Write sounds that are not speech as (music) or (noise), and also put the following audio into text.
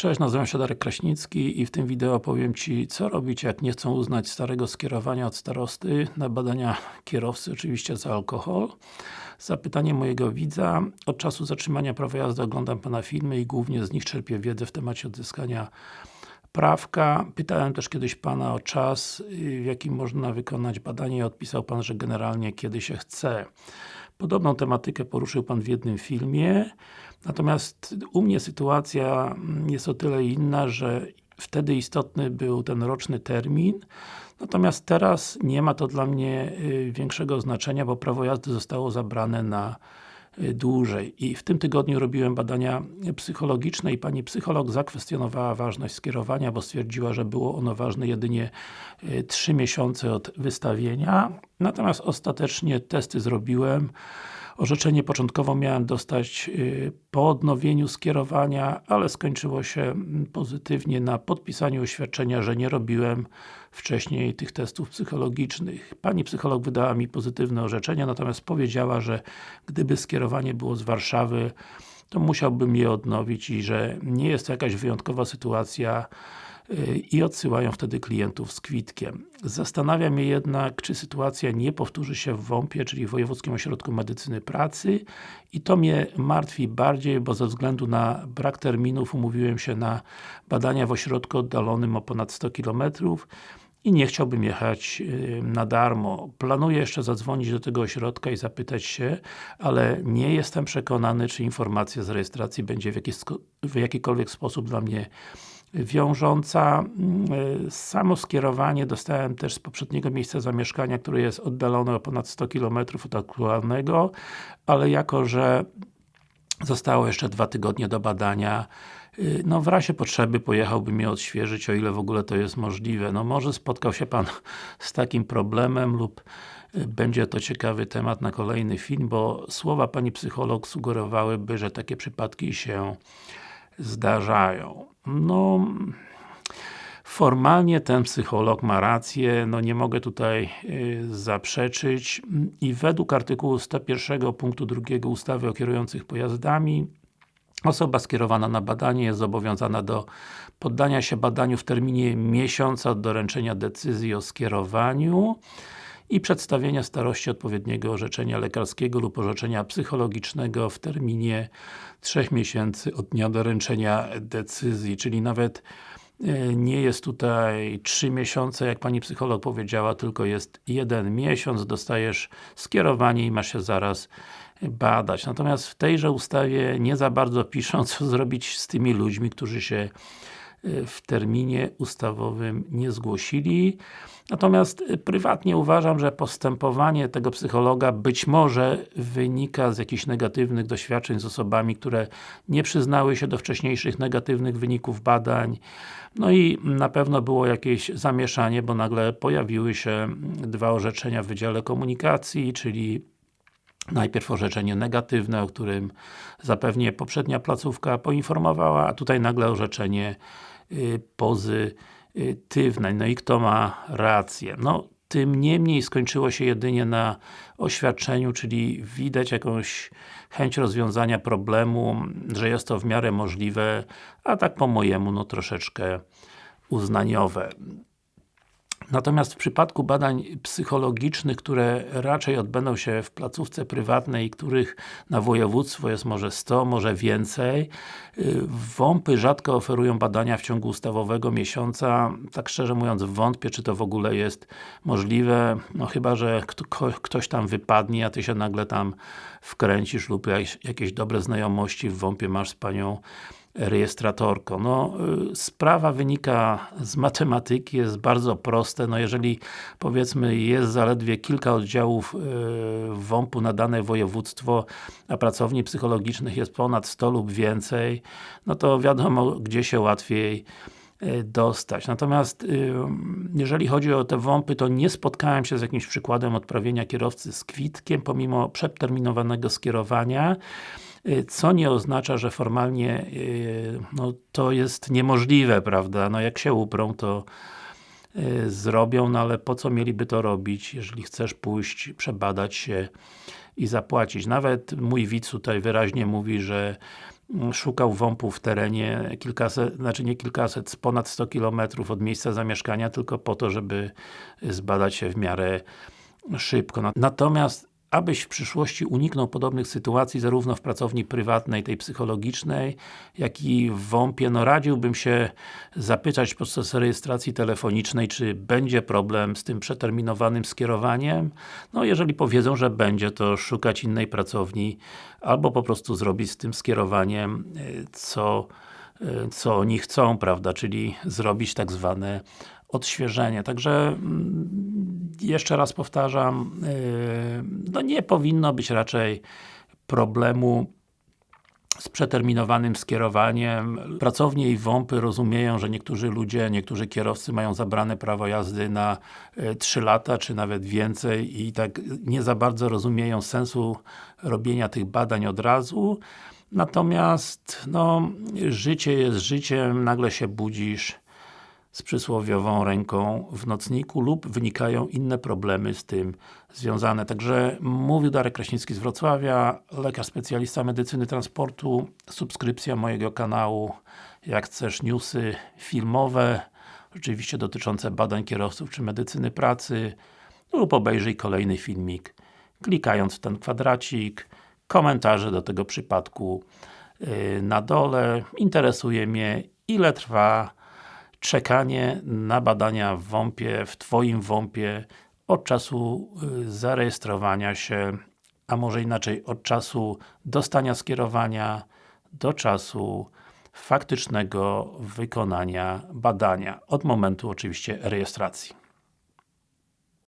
Cześć, nazywam się Darek Kraśnicki i w tym wideo powiem Ci, co robić, jak nie chcą uznać starego skierowania od starosty na badania kierowcy, oczywiście za alkohol. Zapytanie mojego widza. Od czasu zatrzymania prawa jazdy oglądam Pana filmy i głównie z nich czerpię wiedzę w temacie odzyskania prawka. Pytałem też kiedyś Pana o czas, w jakim można wykonać badanie i odpisał Pan, że generalnie kiedy się chce. Podobną tematykę poruszył Pan w jednym filmie. Natomiast u mnie sytuacja jest o tyle inna, że wtedy istotny był ten roczny termin, natomiast teraz nie ma to dla mnie y, większego znaczenia, bo prawo jazdy zostało zabrane na dłużej. I w tym tygodniu robiłem badania psychologiczne i pani psycholog zakwestionowała ważność skierowania, bo stwierdziła, że było ono ważne jedynie 3 y, miesiące od wystawienia. Natomiast ostatecznie testy zrobiłem Orzeczenie początkowo miałem dostać y, po odnowieniu skierowania, ale skończyło się mm, pozytywnie na podpisaniu oświadczenia, że nie robiłem wcześniej tych testów psychologicznych. Pani psycholog wydała mi pozytywne orzeczenie, natomiast powiedziała, że gdyby skierowanie było z Warszawy, to musiałbym je odnowić i że nie jest to jakaś wyjątkowa sytuacja i odsyłają wtedy klientów z kwitkiem. Zastanawia mnie jednak, czy sytuacja nie powtórzy się w WOMP-ie, czyli w Wojewódzkim Ośrodku Medycyny Pracy i to mnie martwi bardziej, bo ze względu na brak terminów umówiłem się na badania w ośrodku oddalonym o ponad 100 km i nie chciałbym jechać na darmo. Planuję jeszcze zadzwonić do tego ośrodka i zapytać się, ale nie jestem przekonany, czy informacja z rejestracji będzie w, jakiś, w jakikolwiek sposób dla mnie wiążąca. Mm, samo skierowanie dostałem też z poprzedniego miejsca zamieszkania, które jest oddalone o ponad 100 km od aktualnego, ale jako, że zostało jeszcze dwa tygodnie do badania, y, no w razie potrzeby pojechałbym je odświeżyć, o ile w ogóle to jest możliwe. No może spotkał się Pan (laughs) z takim problemem lub y, będzie to ciekawy temat na kolejny film, bo słowa Pani psycholog sugerowałyby, że takie przypadki się zdarzają. No, formalnie ten psycholog ma rację, no nie mogę tutaj y, zaprzeczyć i według artykułu 101 punktu 2 ustawy o kierujących pojazdami Osoba skierowana na badanie jest zobowiązana do poddania się badaniu w terminie miesiąca od doręczenia decyzji o skierowaniu i przedstawienia starości odpowiedniego orzeczenia lekarskiego lub orzeczenia psychologicznego w terminie 3 miesięcy od dnia doręczenia decyzji, czyli nawet e, nie jest tutaj 3 miesiące, jak Pani psycholog powiedziała, tylko jest jeden miesiąc, dostajesz skierowanie i masz się zaraz badać. Natomiast w tejże ustawie nie za bardzo piszą, co zrobić z tymi ludźmi, którzy się w terminie ustawowym nie zgłosili. Natomiast prywatnie uważam, że postępowanie tego psychologa być może wynika z jakichś negatywnych doświadczeń z osobami, które nie przyznały się do wcześniejszych negatywnych wyników badań. No i na pewno było jakieś zamieszanie, bo nagle pojawiły się dwa orzeczenia w Wydziale Komunikacji, czyli najpierw orzeczenie negatywne, o którym zapewnie poprzednia placówka poinformowała, a tutaj nagle orzeczenie y, pozy pozytywna. No i kto ma rację? No, tym niemniej skończyło się jedynie na oświadczeniu, czyli widać jakąś chęć rozwiązania problemu, że jest to w miarę możliwe, a tak po mojemu, no troszeczkę uznaniowe. Natomiast w przypadku badań psychologicznych, które raczej odbędą się w placówce prywatnej, których na województwo jest może 100, może więcej, y, WOMPy rzadko oferują badania w ciągu ustawowego miesiąca. Tak szczerze mówiąc, wątpię, czy to w ogóle jest możliwe, no chyba, że ktoś tam wypadnie, a Ty się nagle tam wkręcisz lub jakieś dobre znajomości w WOMPie masz z Panią rejestratorką. No, y, sprawa wynika z matematyki, jest bardzo proste. No, jeżeli powiedzmy jest zaledwie kilka oddziałów y, WOMP-u na dane województwo, a pracowni psychologicznych jest ponad 100 lub więcej, no to wiadomo, gdzie się łatwiej y, dostać. Natomiast jeżeli chodzi o te WOMP-y, to nie spotkałem się z jakimś przykładem odprawienia kierowcy z kwitkiem, pomimo przeterminowanego skierowania. Y, co nie oznacza, że formalnie y, no, to jest niemożliwe, prawda? No jak się uprą, to y, zrobią, no ale po co mieliby to robić, jeżeli chcesz pójść, przebadać się i zapłacić. Nawet mój widz tutaj wyraźnie mówi, że mm, szukał WOMP-u w terenie kilkaset, znaczy nie kilkaset, ponad 100 km od miejsca zamieszkania, tylko po to, żeby zbadać się w miarę szybko. Natomiast abyś w przyszłości uniknął podobnych sytuacji zarówno w pracowni prywatnej, tej psychologicznej, jak i w WOMP-ie, no radziłbym się zapytać podczas rejestracji telefonicznej, czy będzie problem z tym przeterminowanym skierowaniem. No jeżeli powiedzą, że będzie, to szukać innej pracowni, albo po prostu zrobić z tym skierowaniem, y, co, y, co oni chcą, prawda, czyli zrobić tak zwane odświeżenie. Także mm, jeszcze raz powtarzam, yy, no nie powinno być raczej problemu z przeterminowanym skierowaniem. Pracownie i WOMPy rozumieją, że niektórzy ludzie, niektórzy kierowcy mają zabrane prawo jazdy na 3 yy, lata, czy nawet więcej i tak nie za bardzo rozumieją sensu robienia tych badań od razu. Natomiast, no, życie jest życiem, nagle się budzisz z przysłowiową ręką w nocniku lub wynikają inne problemy z tym związane. Także mówił Darek Kraśnicki z Wrocławia, lekarz specjalista medycyny transportu, subskrypcja mojego kanału, jak chcesz newsy filmowe, oczywiście dotyczące badań kierowców czy medycyny pracy lub obejrzyj kolejny filmik klikając w ten kwadracik, komentarze do tego przypadku yy, na dole. Interesuje mnie ile trwa czekanie na badania w WOMP-ie, w Twoim WOMP-ie od czasu y, zarejestrowania się, a może inaczej, od czasu dostania skierowania do czasu faktycznego wykonania badania, od momentu oczywiście rejestracji.